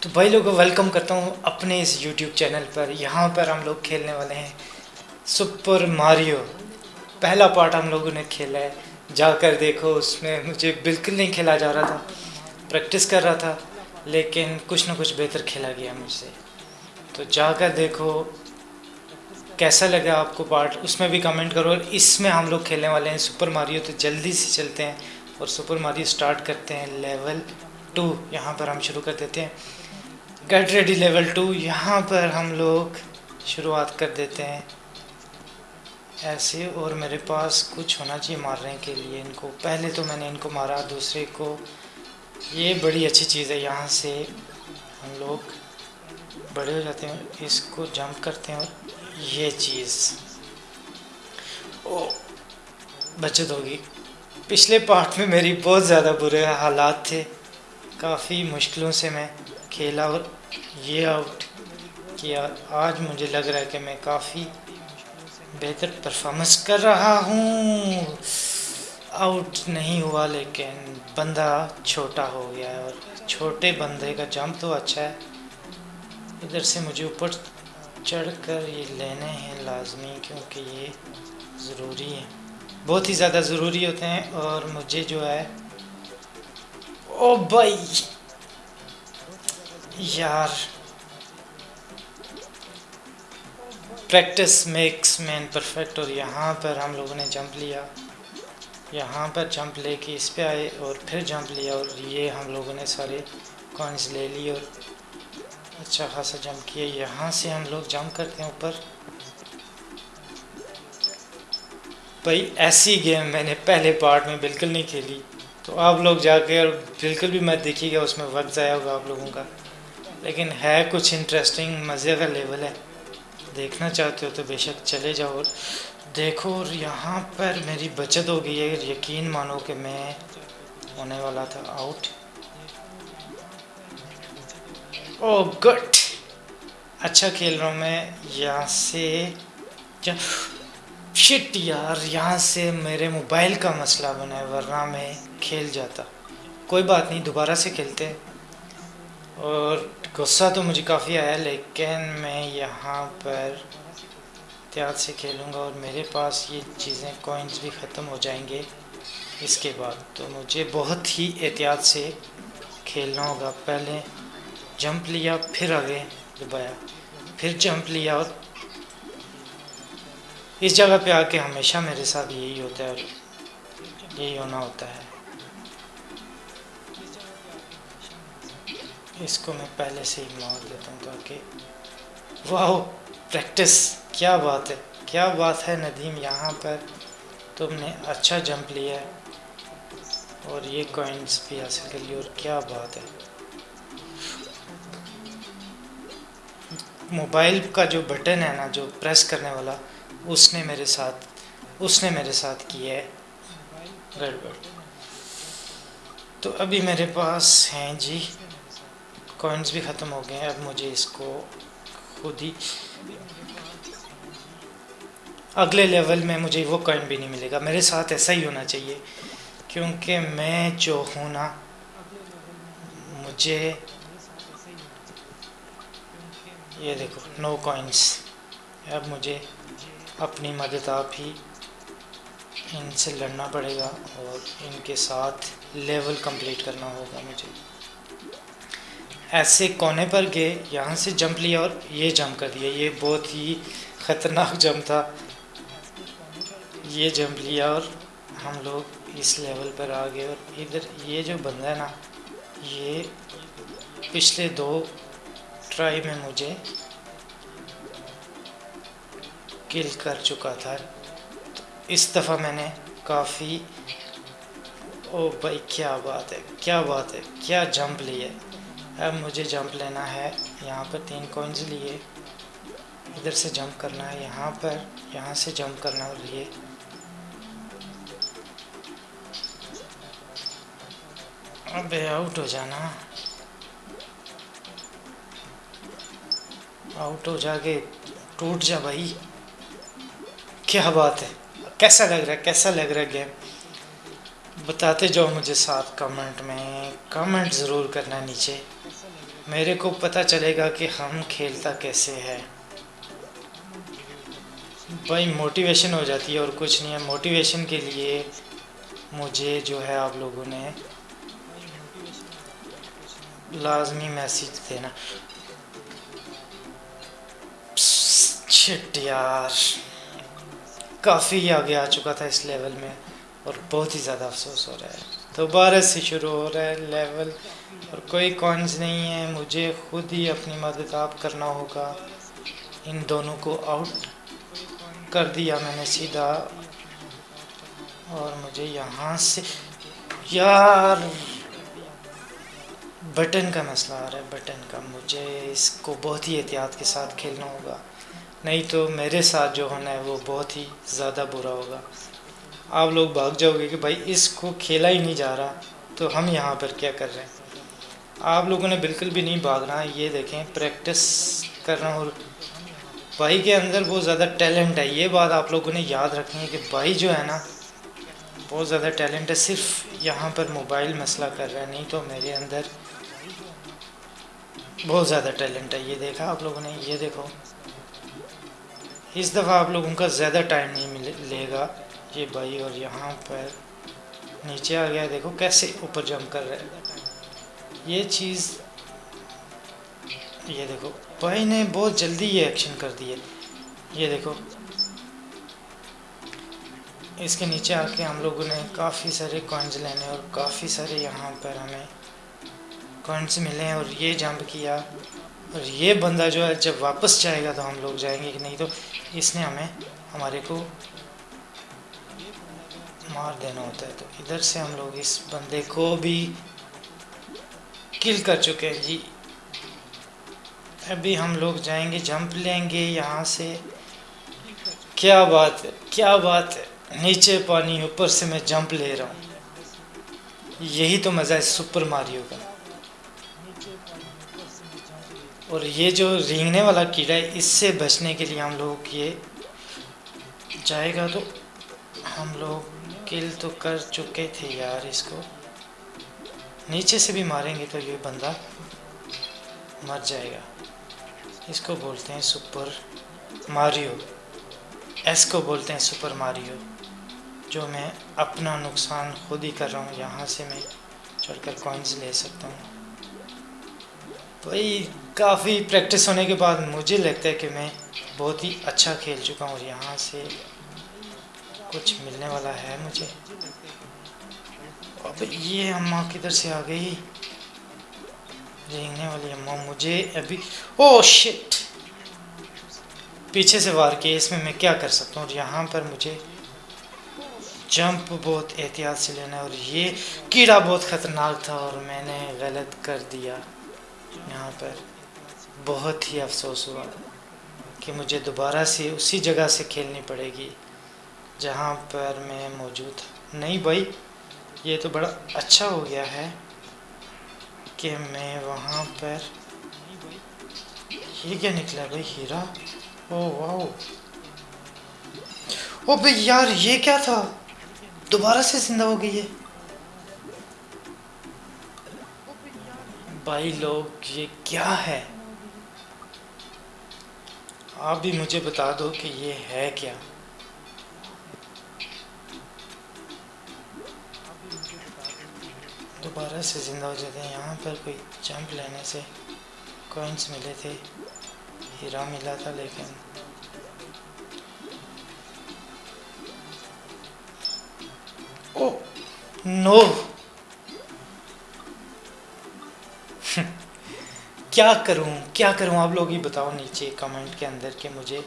تو بھائی لوگوں ویلکم کرتا ہوں اپنے اس یوٹیوب چینل پر۔ یہاں پر ہم لوگ کھیلنے والے ہیں۔ سپر ماریو پہلا پارٹ ہم لوگوں نے کھیلا ہے۔ جا کر دیکھو، اس میں مجھے بالکل نہیں کھیلا جا رہا تھا۔ پریکٹس کر رہا تھا، لیکن کچھ نہ کچھ بہتر کھیلا گیا مجھ سے۔ تو جا کر دیکھو، کیسا لگا آپ کو پارٹ اس میں بھی کمنٹ کرو۔ اور اس میں ہم لوگ کھیلنے والے ہیں سپر ماریو تو جلدی سے چلتے ہیں۔ اور سپر ماریو سٹارٹ کرتے ہیں لیول ٹو، یہاں پر ہم شروع کر دیتے ہیں۔ گیٹ ریڈی لیول ٹو، یہاں پر ہم لوگ شروعات کر دیتے ہیں۔ ایسے اور میرے پاس کچھ ہونا چاہیے مارنے کے لیے۔ ان کو، پہلے تو میں نے ان کو مارا، دوسرے کو۔ یہ بڑی اچھی چیز ہے، یہاں سے ہم لوگ بڑے ہو جاتے ہیں، اس کو جمپ کرتے ہیں اور یہ چیز۔ او بچت ہوگی۔ پچھلے پارٹ میں میری بہت زیادہ برے حالات تھے۔ کافی مشکلوں سے میں کھیلا اور یہ آؤٹ کیا۔ آج مجھے لگ رہا ہے کہ میں کافی بہتر پرفارمنس کر رہا ہوں۔ آؤٹ نہیں ہوا لیکن بندہ چھوٹا ہو گیا ہے اور چھوٹے بندے کا جمپ تو اچھا ہے۔ ادھر سے مجھے اوپر چڑھ کر یہ لینے ہیں لازمی کیونکہ یہ ضروری ہے۔ بہت ہی زیادہ ضروری ہوتے ہیں اور مجھے جو ہے، او بھائی! یار! پریکٹس میکس مین پرفیکٹ اور یہاں پر ہم لوگوں نے جمپ لیا۔ یہاں پر جمپ لے کے اس پہ آئے اور پھر جمپ لیا اور یہ ہم لوگوں نے سارے کوائنس لے لیے اور اچھا خاصا جمپ کیا۔ یہاں سے ہم لوگ جمپ کرتے ہیں اوپر۔ بھائی، ایسی گیم میں نے پہلے پارٹ میں بالکل نہیں کھیلی۔ تو آپ لوگ جا کے اور بالکل بھی مت دیکھیے گا، اس میں وقت ضائع ہوگا آپ لوگوں کا۔ لیکن ہے کچھ انٹرسٹنگ مزے کا لیول ہے۔ دیکھنا چاہتے ہو تو بے شک چلے جاؤ اور دیکھو، اور یہاں پر میری بچت ہو گئی ہے۔ یقین مانو کہ میں ہونے والا تھا۔ آؤٹ او گڈ اچھا کھیل رہا ہوں میں۔ یہاں سے شٹ یار یہاں سے میرے موبائل کا مسئلہ بنا ہے ورنہ میں کھیل جاتا کوئی بات نہیں دوبارہ سے کھیلتے اور غصہ تو مجھے کافی آیا لیکن میں یہاں پر احتیاط سے کھیلوں گا اور میرے پاس یہ چیزیں کوئنز بھی ختم ہو جائیں گے اس کے بعد تو مجھے بہت ہی احتیاط سے کھیلنا ہوگا پہلے جمپ لیا پھر آگے دبایا پھر جمپ لیا اور اس جگہ پہ آ کے ہمیشہ میرے ساتھ یہی ہوتا ہے اور یہی ہونا ہوتا ہے۔ اس کو میں پہلے سے ہی مار دیتا ہوں تاکہ واہ پریکٹس کیا بات ہے؟ کیا بات ہے ندیم؟ یہاں پر تم نے اچھا جمپ لیا ہے اور یہ کوئنس بھی حاصل کر لی اور کیا بات ہے؟ موبائل کا جو بٹن ہے نا، جو پریس کرنے والا اس نے میرے ساتھ، اس نے میرے ساتھ کیا ہے۔ گڑبڑ تو ابھی میرے پاس ہیں جی۔ کوئنز بھی ختم ہو گئے ہیں، اب مجھے اس کو خود ہی۔ اگلے لیول میں مجھے وہ کوئن بھی نہیں ملے گا۔ میرے ساتھ ایسا ہی ہونا چاہیے، کیونکہ میں جو ہوں نا، مجھے یہ دیکھو نو کوئنس اب مجھے اپنی مدد آپ ہی ان سے لڑنا پڑے گا اور ان کے ساتھ لیول کمپلیٹ کرنا ہوگا مجھے۔ ایسے کونے پر گئے، یہاں سے جمپ لیا اور یہ جمپ کر دیا۔ یہ بہت ہی خطرناک جمپ تھا۔ یہ جمپ لیا اور ہم لوگ اس لیول پر آ گئے اور ادھر یہ جو بندہ ہے نا، یہ پچھلے دو ٹرائی میں مجھے کل کر چکا تھا۔ اس دفعہ میں نے کافی، او بھائی، کیا بات ہے، کیا بات ہے، کیا جمپ لی ہے۔ اب مجھے جمپ لینا ہے، یہاں پر تین کوئنز لیے۔ ادھر سے جمپ کرنا ہے، یہاں پر، یہاں سے جمپ کرنا اور لیے اب آؤٹ ہو جانا۔ آؤٹ ہو جا کے ٹوٹ جا بھائی۔ کیا بات ہے؟ کیسا لگ رہا ہے؟ کیسا لگ رہا ہے گیم بتاتے جاؤ مجھے ساتھ کمنٹ میں۔ کمنٹ ضرور کرنا نیچے۔ میرے کو پتہ چلے گا کہ ہم کھیلتا کیسے ہے۔ بھائی موٹیویشن ہو جاتی ہے اور کچھ نہیں ہے۔ موٹیویشن کے لیے مجھے جو ہے آپ لوگوں نے لازمی میسیج دینا۔ چھٹ یار۔ کافی آگے آ چکا تھا اس لیول میں اور بہت ہی زیادہ افسوس ہو رہا ہے۔ دوبارہ سے شروع ہو رہا ہے لیول اور کوئی کوائنز نہیں ہے۔ مجھے خود ہی اپنی مدد آپ کرنا ہوگا۔ ان دونوں کو آؤٹ کر دیا میں نے سیدھا۔ اور مجھے یہاں سے یار! بٹن کا مسئلہ آ رہا ہے۔ بٹن کا مجھے اس کو بہت ہی احتیاط کے ساتھ کھیلنا ہوگا۔ نہیں تو میرے ساتھ جو ہونا ہے وہ بہت ہی زیادہ برا ہوگا۔ آپ لوگ بھاگ جاؤ گے کہ بھائی اس کو کھیلا ہی نہیں جا رہا، تو ہم یہاں پر کیا کر رہے ہیں؟ آپ لوگوں نے بالکل بھی نہیں بھاگنا، یہ دیکھیں پریکٹس کرنا اور بھائی کے اندر بہت زیادہ ٹیلنٹ ہے، یہ بات آپ لوگوں نے یاد رکھنی ہے کہ بھائی جو ہے نا، بہت زیادہ ٹیلنٹ ہے، صرف یہاں پر موبائل مسئلہ کر رہا ہے، نہیں تو میرے اندر بہت زیادہ ٹیلنٹ ہے۔ یہ دیکھا آپ لوگوں نے، یہ دیکھو۔ اس دفعہ آپ لوگوں کا زیادہ ٹائم نہیں ملے گا۔ یہ بھائی اور یہاں پر نیچے آ گیا دیکھو کیسے اوپر جمپ کر رہے یہ چیز یہ دیکھو، بھائی نے بہت جلدی یہ ایکشن کر دی ہے۔ یہ دیکھو۔ اس کے نیچے آ کے ہم لوگوں نے کافی سارے کوائنز لینے اور کافی سارے یہاں پر ہمیں کوائنز ملے اور یہ جمپ کیا۔ اور یہ بندہ جو ہے، جب واپس جائے گا تو ہم لوگ جائیں گے کہ نہیں؟ تو اس نے ہمیں، ہمارے کو مار دینا ہوتا ہے۔ تو ادھر سے ہم لوگ اس بندے کو بھی کل کر چکے ہیں۔ جی۔ ابھی ہم لوگ جائیں گے، جمپ لیں گے یہاں سے۔ کیا بات ہے، کیا بات ہے۔ نیچے پانی، اوپر سے میں جمپ لے رہا ہوں۔ یہی تو مزہ ہے، سپر ماریو کا۔ اور یہ جو رینگنے والا کیڑا ہے، اس سے بچنے کے لیے ہم لوگ یہ جائے گا تو ہم لوگ کل تو کر چکے تھے یار اس کو۔ نیچے سے بھی ماریں گے تو یہ بندہ مر جائے گا۔ اس کو بولتے ہیں سپر ماریو۔ ایس کو بولتے ہیں سپر ماریو، جو میں اپنا نقصان خود ہی کر رہا ہوں، یہاں سے میں چڑھ کر کوائنز لے سکتا ہوں۔ بھائی کافی پریکٹس ہونے کے بعد مجھے لگتا ہے کہ میں بہت ہی اچھا کھیل چکا ہوں اور یہاں سے کچھ ملنے والا ہے مجھے۔ اب یہ اماں کدھر سے آ گئی؟ رینگنے والی اماں مجھے ابھی۔ Oh shit! پیچھے سے وار کے اس میں میں کیا کر سکتا ہوں؟ اور یہاں پر مجھے جمپ بہت احتیاط سے لینا ہے اور یہ کیڑا بہت خطرناک تھا اور میں نے غلط کر دیا یہاں پر۔ بہت ہی افسوس ہوا کہ مجھے دوبارہ سے اسی جگہ سے کھیلنی پڑے گی جہاں پر میں موجود تھا نہیں بھائی، یہ تو بڑا اچھا ہو گیا ہے کہ میں وہاں پر۔ یہ کیا نکلا بھائی، ہیرا؟ او واو او بھائی یار، یہ کیا تھا؟ دوبارہ سے زندہ ہو گئی ہے۔ بھائی لوگ، یہ کیا ہے؟ آپ بھی مجھے بتا دو کہ یہ ہے کیا؟ دوبارہ سے زندہ ہو جاتے ہیں۔ یہاں پر کوئی جمپ لینے سے کوئنس ملے تھے، ہیرا ملا تھا لیکن او نو! کیا کروں؟ کیا کروں؟ آپ لوگ ہی بتاؤ نیچے کمنٹ کے اندر کہ مجھے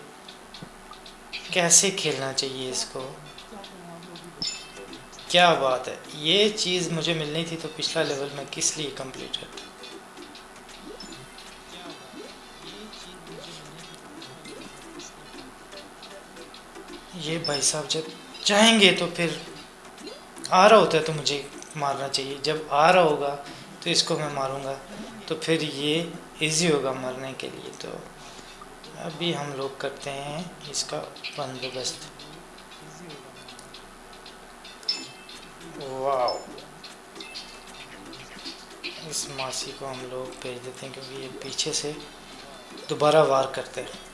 کیسے کھیلنا چاہیے اس کو۔ کیا بات ہے؟ یہ چیز مجھے ملنی تھی تو پچھلا لیول میں کس لیے کمپلیٹ کرتا یہ بھائی صاحب جب چاہیں گے تو پھر آ رہا ہوتا ہے تو مجھے مارنا چاہیے۔ جب آ رہا ہوگا تو اس کو میں ماروں گا۔ تو پھر یہ ایزی ہوگا مرنے کے لیے۔ تو ابھی ہم لوگ کرتے ہیں اس کا بندوبست۔ واو۔ اس ماسی کو ہم لوگ بھیج دیتے ہیں کیونکہ یہ پیچھے سے دوبارہ وار کرتے ہیں۔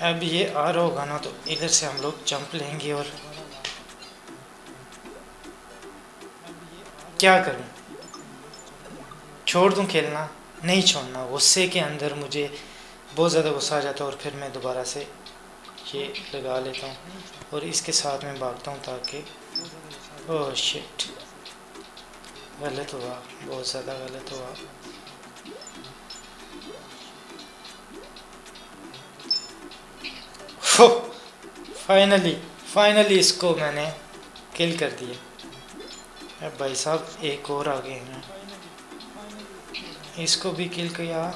اب یہ آ رہا ہوگا نا تو ادھر سے ہم لوگ جمپ لیں گے اور کیا کروں؟ چھوڑ دوں کھیلنا، نہیں چھوڑنا، غصے کے اندر مجھے بہت زیادہ غصہ آ جاتا ہے اور پھر میں دوبارہ سے یہ لگا لیتا ہوں اور اس کے ساتھ میں بھاگتا ہوں تاکہ او شٹ، غلط ہوا، بہت زیادہ غلط ہوا۔ فائنلی فائنلی اس کو میں نے کل کر دیا۔ بھائی صاحب، ایک اور آگے ہیں۔ اس کو بھی کل کیا۔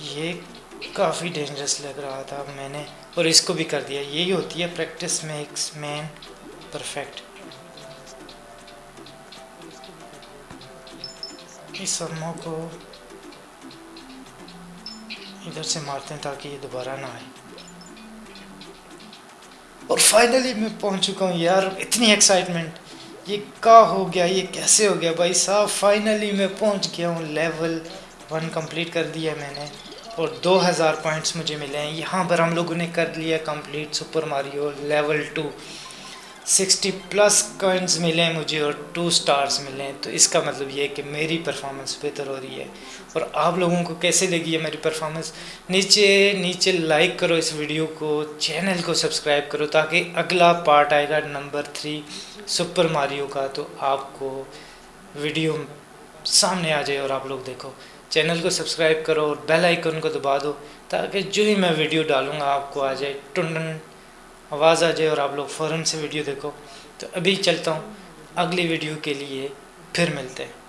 یہ کافی ڈینجرس لگ رہا تھا میں نے، اور اس کو بھی کر دیا۔ یہی ہوتی ہے پریکٹس میکس مین پرفیکٹ اس سرموں کو ادھر سے مارتے ہیں تاکہ یہ دوبارہ نہ آئے۔ اور فائنلی میں پہنچ چکا ہوں، یار، اتنی ایکسائٹمنٹ یہ کا ہو گیا؟ یہ کیسے ہو گیا؟ بھائی صاحب فائنلی میں پہنچ گیا ہوں لیول ون کمپلیٹ کر دیا میں نے اور دو ہزار پوائنٹس مجھے ملے ہیں۔ یہاں پر ہم لوگوں نے کر لیا complete super Mario level two sixty plus coins ملے مجھے اور ٹو سٹارز ملے ہیں۔ تو اس کا مطلب یہ ہے کہ میری پرفارمنس بہتر ہو رہی ہے۔ اور آپ لوگوں کو کیسے لگی ہے میری پرفارمنس نیچے نیچے لائک کرو اس ویڈیو کو چینل کو سبسکرائب کرو تاکہ اگلا پارٹ آئے گا نمبر تھری سپر ماریو کا۔ تو آپ کو ویڈیو سامنے آ جائے اور آپ لوگ دیکھو۔ چینل کو سبسکرائب کرو اور بیل آئیکن کو دبا دو تاکہ جو ہی میں ویڈیو ڈالوں گا، آپ کو آ جائے۔ ٹنڈن آواز آ جائے اور آپ لوگ فوراً سے ویڈیو دیکھو۔ تو ابھی چلتا ہوں۔ اگلی ویڈیو کے لیے پھر ملتے ہیں۔